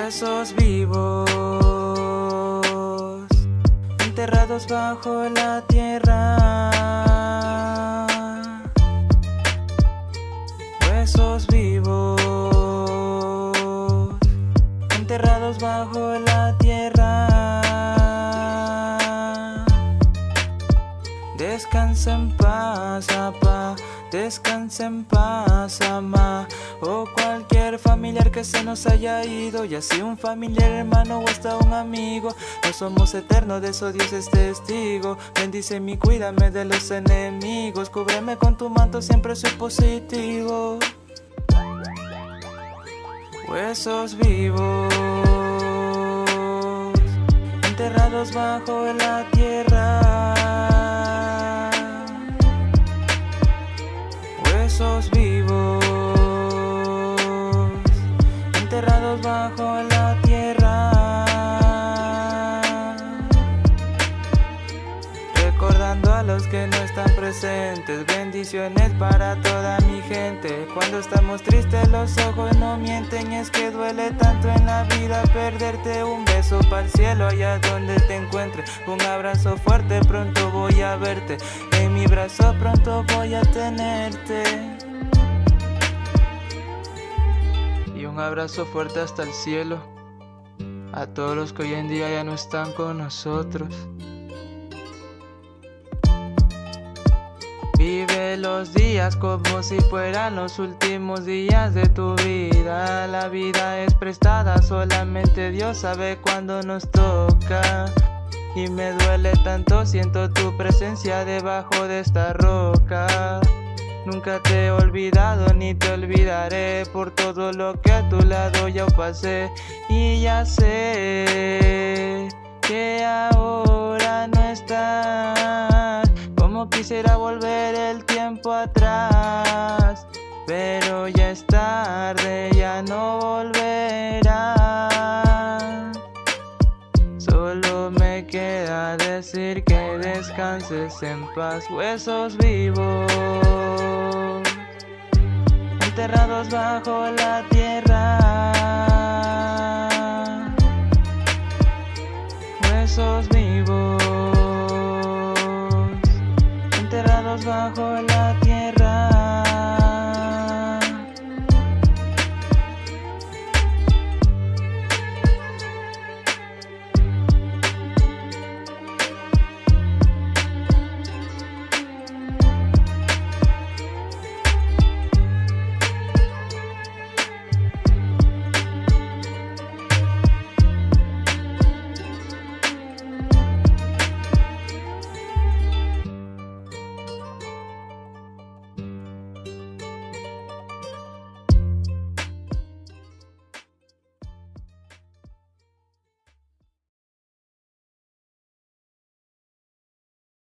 Huesos vivos, enterrados bajo la tierra. Huesos vivos, enterrados bajo la tierra. Descansa en paz, apa, descansa en paz, ama. O familiar que se nos haya ido, ya sea un familiar, hermano o hasta un amigo. No somos eternos, de eso Dios es testigo. Bendice mi, cuídame de los enemigos. Cúbreme con tu manto, siempre soy positivo. Huesos vivos, enterrados bajo la tierra. Huesos vivos, presentes, bendiciones para toda mi gente. Cuando estamos tristes los ojos no mienten, es que duele tanto en la vida perderte. Un beso para el cielo allá donde te encuentres, un abrazo fuerte, pronto voy a verte. En mi brazo pronto voy a tenerte. Y un abrazo fuerte hasta el cielo a todos los que hoy en día ya no están con nosotros. Vive los días como si fueran los últimos días de tu vida. La vida es prestada, solamente Dios sabe cuándo nos toca. Y me duele tanto, siento tu presencia debajo de esta roca. Nunca te he olvidado ni te olvidaré por todo lo que a tu lado ya pasé. Y ya sé que ahora no estás. Quisiera volver el tiempo atrás, pero ya es tarde, ya no volverá. Solo me queda decir que descanses en paz, huesos vivos, enterrados bajo la tierra. Huesos vivos. bajo la tierra.